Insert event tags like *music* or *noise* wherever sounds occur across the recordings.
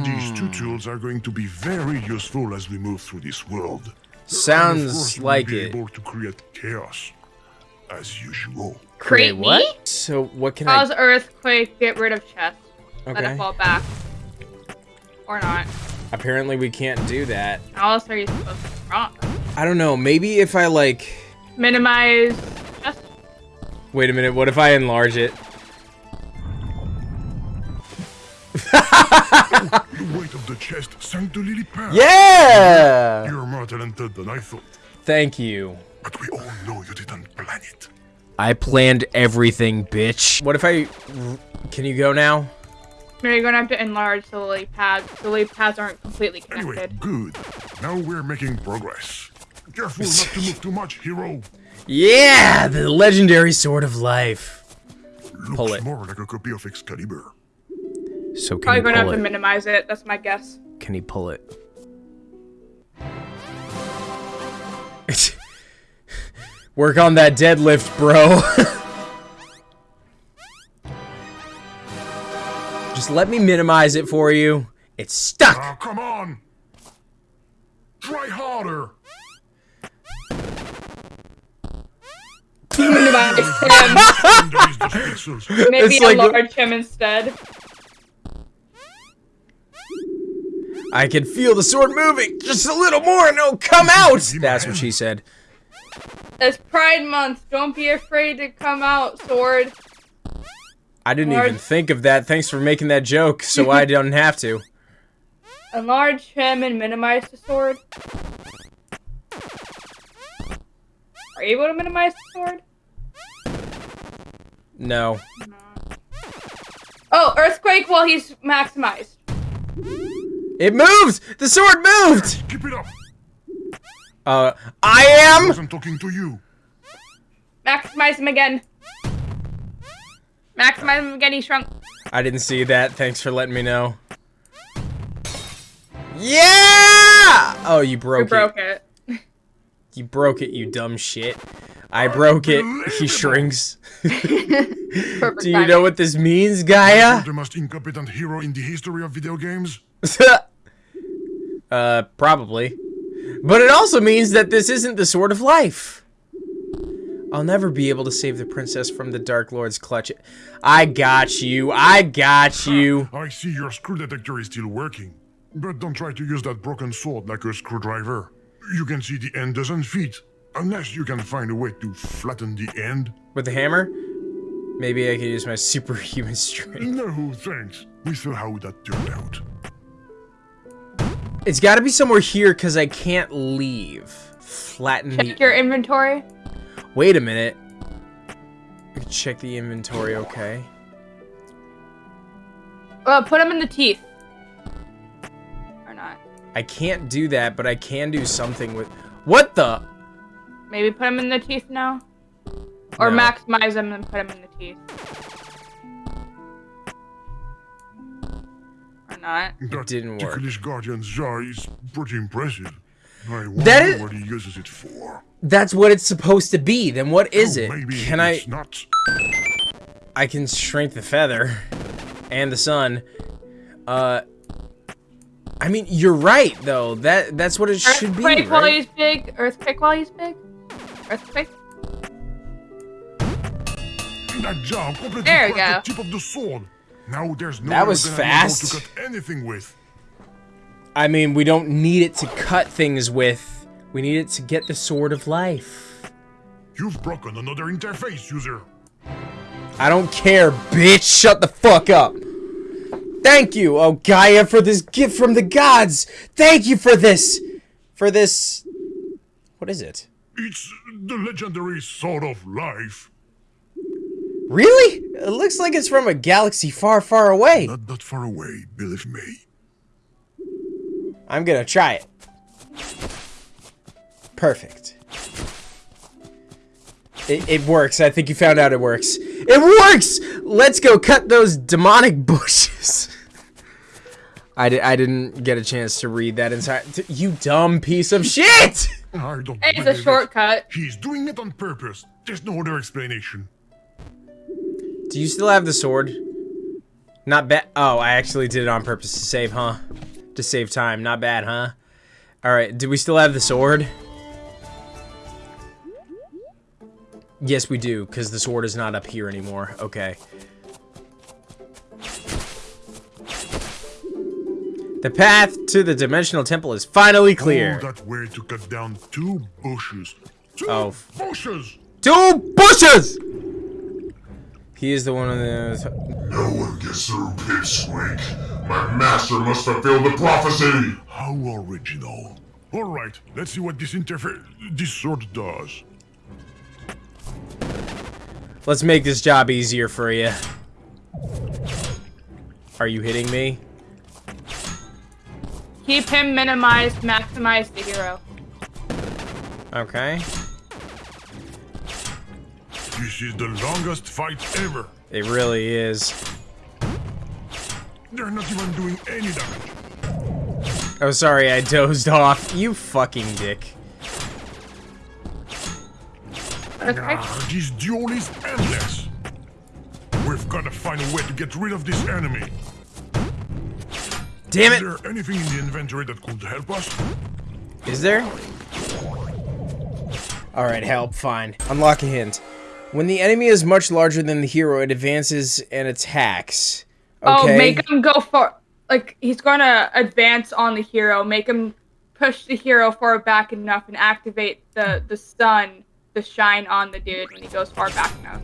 These two hmm. tools are going to be very useful as we move through this world. Sounds And of course, we'll like be it. able to create chaos, as usual. Create what? me? So what can Cause I? Cause earthquake, get rid of chest. Let it fall back. Or not. Apparently we can't do that. How else are you supposed to rock? I don't know. Maybe if I like. Minimize chest. Wait a minute. What if I enlarge it? *laughs* The weight of the chest sank the lily pad. Yeah. You're more talented than I thought, Thank you. but we all know you didn't plan it. I planned everything, bitch. What if I? Can you go now? No, you're gonna have to enlarge the lily pads. The lily pads aren't completely connected. Anyway, good. Now we're making progress. Careful not to move too much, hero. Yeah, the legendary sword of life. Looks Pull it. more like a copy of Excalibur. So can Probably gonna have pull to minimize it. That's my guess. Can he pull it? *laughs* Work on that deadlift, bro. *laughs* Just let me minimize it for you. It's stuck. Ah, come on! Try harder! Minimize *laughs* him. Underneath the pixels. Maybe It's like- enlarge him instead. I can feel the sword moving. Just a little more and it'll come out. That's what she said. It's Pride Month. Don't be afraid to come out, sword. I didn't Large- even think of that. Thanks for making that joke so I *laughs* don't have to. Enlarge him and minimize the sword. Are you able to minimize the sword? No. Oh, earthquake while he's maximized. It moved! The sword moved! Keep it up! Uh, I am! I am... wasn't talking to you. Maximize him again. Maximize him again. He shrunk. I didn't see that. Thanks for letting me know. Yeah! Oh, you broke, You broke, broke it. it. You broke it, you dumb shit. I broke it. He shrinks. *laughs* Perfect Do you know what this means, Gaia? The most incompetent hero in the history of video games. *laughs* uh, probably. But it also means that this isn't the sword of life. I'll never be able to save the princess from the Dark Lord's clutch. I got you. I got you. I see your screw detector is still working. But don't try to use that broken sword like a screwdriver. You can see the end doesn't fit. Unless you can find a way to flatten the end. With the hammer? Maybe I can use my *laughs* superhuman strength. No, thanks. We saw how that turned out. It's got to be somewhere here because I can't leave. Flatten Check the... your inventory. Wait a minute. I can check the inventory, okay. Uh, put them in the teeth. Or not. I can't do that, but I can do something with... What the... Maybe put them in the teeth now. Or No. maximize them and put them in the teeth. Or not. That didn't work. ticklish guardian's jaw is pretty impressive. I wonder That is- what he uses it for. That's what it's supposed to be. Then what is Oh, it? Maybe Can I... not. I can shrink the feather. And the sun. Uh... I mean, you're right, though. That That's what it should be, Earthquake while right? he's big. Earthquake while he's big. Earthquake. That jaw completely There we go. the tip of the sword. Now there's no That was than an angle fast. to cut anything with. I mean, we don't need it to cut things with. We need it to get the sword of life. You've broken another interface, user. I don't care, bitch. Shut the fuck up. Thank you, oh Gaia, for this gift from the gods. Thank you for this. For this. What is it? It's the legendary sword of life. Really? It looks like it's from a galaxy far, far away. Not that far away, believe me. I'm gonna try it. Perfect. It, it works. I think you found out it works. It works! Let's go cut those demonic *laughs* bushes. I, di I didn't get a chance to read that entire- You dumb piece of shit! I don't It's a believe it. shortcut. He's doing it on purpose. There's no other explanation. Do you still have the sword? Not bad. Oh, I actually did it on purpose to save, huh? To save time. Not bad, huh? Alright, do we still have the sword? Yes, we do, because the sword is not up here anymore. Okay. The path to the Dimensional Temple is finally clear. All that way to cut down two bushes. Two Oh. bushes! Two bushes! He is the one of the... No one gets through Pipsqueak. My master must fulfill the prophecy. How original. Alright, let's see what this interface... this sword does. Let's make this job easier for you. Are you hitting me? Keep him minimized, maximize the hero. Okay. This is the longest fight ever. It really is. They're not even doing any damage. Oh, sorry, I dozed off. You fucking dick. Okay. Ah, this duel is endless. We've got to find a way to get rid of this enemy. Damn it! Is there anything in the inventory that could help us? Is there? Alright, help, fine. Unlock a hint. When the enemy is much larger than the hero, it advances and attacks. Okay. Oh, make him go for like he's gonna advance on the hero. Make him push the hero far back enough and activate the the sun, the shine on the dude when he goes far back enough.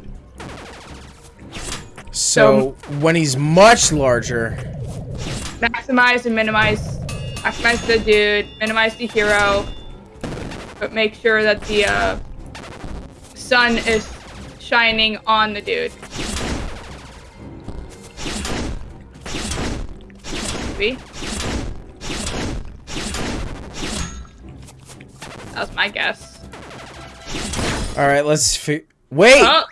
so, when he's much larger... Maximize and minimize. Maximize the dude. Minimize the hero. But make sure that the uh, sun is shining on the dude. See? That was my guess. Alright, let's fi- Wait! Oh,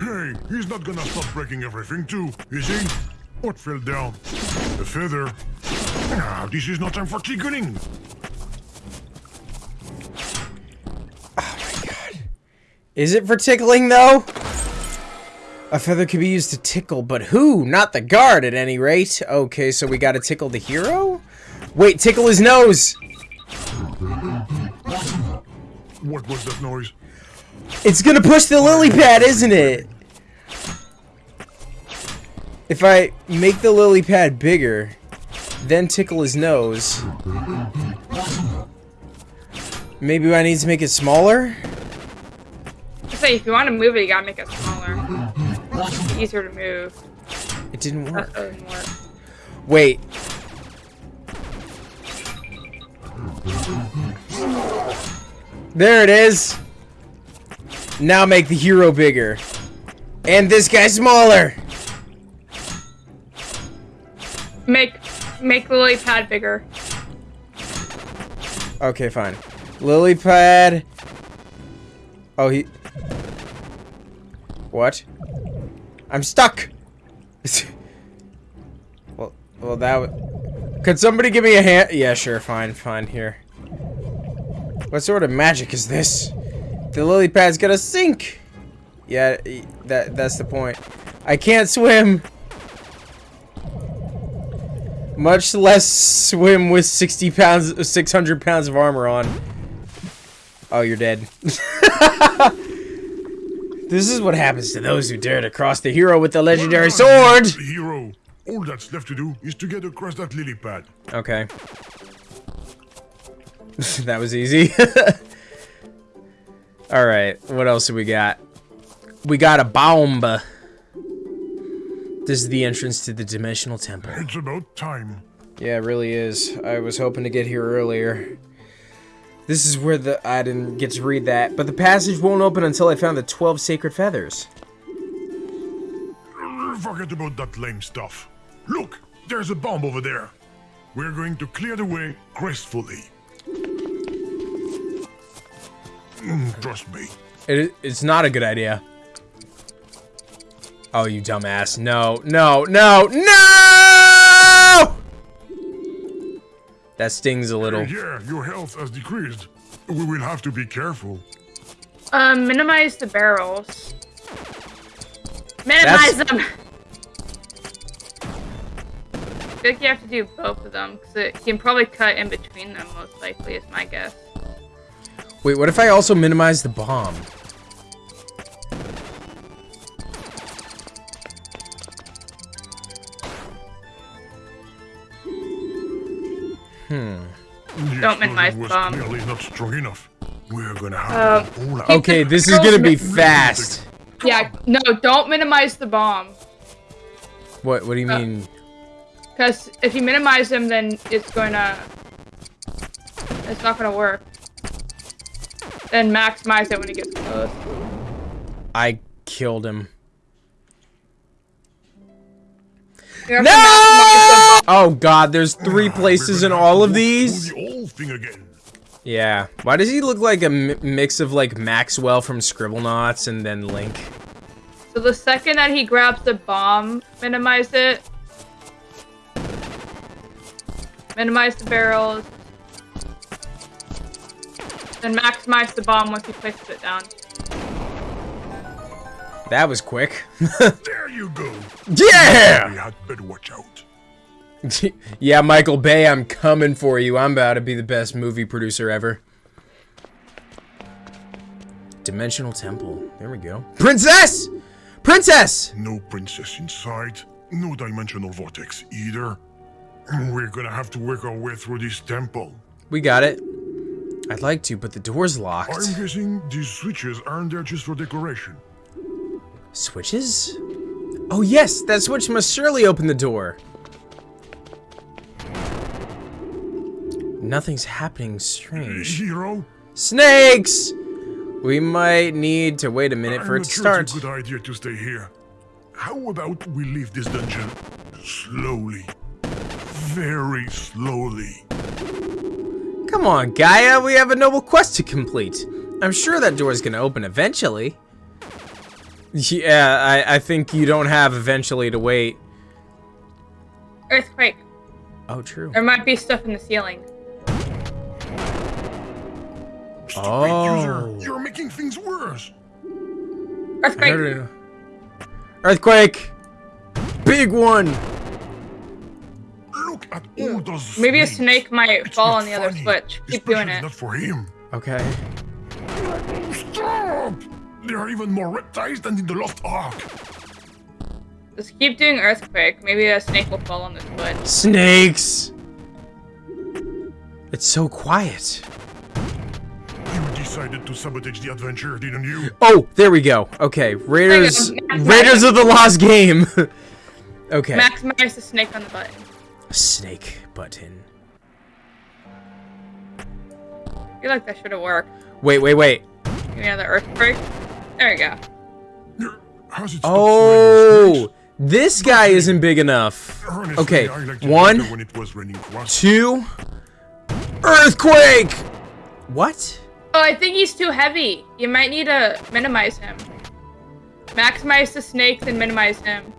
Hey, he's not gonna stop breaking everything too, is he? What fell down? The feather. Ah, this is no time for tickling. Is it for tickling, though? A feather could be used to tickle, but who? Not the guard, at any rate. Okay, so we gotta tickle the hero? Wait, tickle his nose! What was that noise? It's gonna push the lily pad, isn't it? If I make the lily pad bigger, then tickle his nose. Maybe I need to make it smaller? Say if you want to move it, you gotta make it smaller. Easier to move. It didn't work. That doesn't work. Wait. There it is. Now make the hero bigger. And this guy smaller. Make make the lily pad bigger. Okay, fine. Lily pad. Oh, he. What? I'm stuck. *laughs* well, well, that. Could somebody give me a hand? Yeah, sure. Fine, fine. Here. What sort of magic is this? The lily pad's gonna sink. Yeah, that that's the point. I can't swim. Much less swim with 60 pounds, 600 pounds of armor on. Oh, you're dead. *laughs* this is what happens to those who dare to cross the hero with the legendary sword! The hero. All that's left to do is to get across that lily pad. Okay. *laughs* that was easy. *laughs* Alright, what else do we got? We got a bomb. This is the entrance to the Dimensional Temple. It's about time. Yeah, it really is. I was hoping to get here earlier. This is where the... I didn't get to read that, but the passage won't open until I found the 12 sacred feathers. Forget about that lame stuff. Look, there's a bomb over there. We're going to clear the way gracefully. Mm, trust me. It, it's not a good idea. Oh, you dumbass. No, no, no, no! That stings a little. Yeah, your health has decreased. We will have to be careful. Um, minimize the barrels. Minimize That's... them! I feel like you have to do both of them, because it can probably cut in between them, most likely, is my guess. Wait, what if I also minimize the bomb? Don't minimize explosion was bomb. clearly not strong enough. We're gonna have Um, to all. Okay, this is gonna be fast. Yeah, no, don't minimize the bomb. What? What do you Uh, mean? Because if you minimize them, then it's gonna... It's not gonna work. Then maximize it when it gets close. I killed him. You have to No! Maximize Oh God, there's three ah, places in all of these. Do the old thing again. Yeah. Why does he look like a mi- mix of like Maxwell from Scribblenauts and then Link? So the second that he grabs the bomb, minimize it. Minimize the barrels. Then maximize the bomb once he places it down. That was quick. *laughs* There you go. yeah. We had better watch out. *laughs* yeah, Michael Bay, I'm coming for you. I'm about to be the best movie producer ever. Dimensional Temple. There we go. Princess! Princess! No princess inside. No dimensional vortex either. We're gonna have to work our way through this temple. We got it. I'd like to, but the door's locked. I'm guessing these switches aren't there just for decoration. Switches? Oh yes, that switch must surely open the door. Nothing's happening strange. Hero, Snakes! We might need to wait a minute I'm for it not to sure start. it's a good idea to stay here. How about we leave this dungeon slowly? Very slowly. Come on, Gaia, we have a noble quest to complete. I'm sure that door's gonna open eventually. Yeah, I, I think you don't have eventually to wait. Earthquake. Oh, true. There might be stuff in the ceiling. Stupid Oh. user, you're making things worse. Earthquake. Earthquake! Big one! Look at hmm. all those Maybe a snakes. snake might It's fall not on the other funny, switch. Keep doing especially it. not for him. Okay. Stop! There are even more reptiles than in the Lost Ark. Just keep doing earthquake. Maybe a snake will fall on the switch. Snakes! It's so quiet. You decided to sabotage the adventure, didn't you? Oh, there we go. Okay, Raiders, Raiders of the Lost Game. *laughs* okay. Maximize the snake on the button. Snake button. I feel like that should have worked. Wait, wait, wait. Give me another earthquake. There we go. How's it Oh, this guy isn't big enough. Honestly, Okay, I one, when it was two, earthquake. What? Oh, I think he's too heavy. You might need to minimize him. Maximize the snake, then minimize him.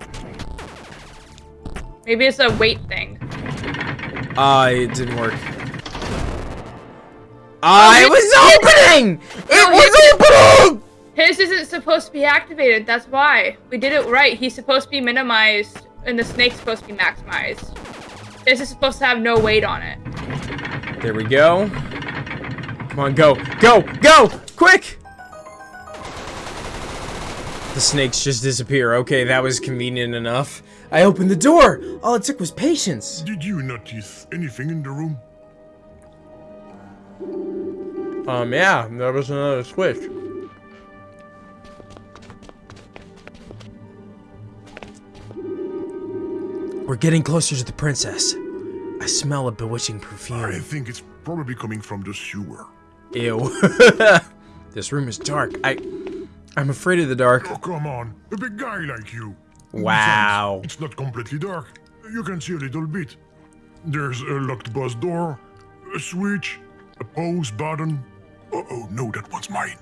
Maybe it's a weight thing. Ah, it didn't work. Ah, it it- was opening. It No, was opening. His isn't supposed to be activated. That's why. We did it right. He's supposed to be minimized, and the snake's supposed to be maximized. This is supposed to have no weight on it. There we go. Come on, go, go, go, quick! The snakes just disappear. Okay, that was convenient enough. I opened the door. All it took was patience. Did you notice anything in the room? Um, yeah, there was another switch. We're getting closer to the princess. I smell a bewitching perfume. I think it's probably coming from the sewer. Ew. *laughs* this room is dark. I, I'm afraid of the dark. Oh, come on. A big guy like you. Wow. Besides, It's not completely dark. You can see a little bit. There's a locked bus door, a switch, a pause button. Oh, oh no, that one's mine.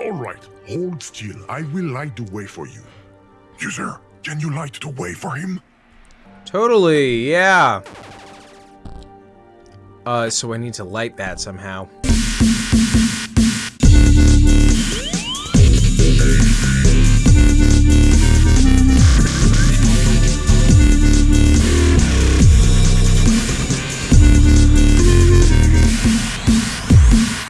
All right, hold still. I will light the way for you. User, can you light the way for him? Totally, yeah. Uh, so I need to light that somehow. Thank you.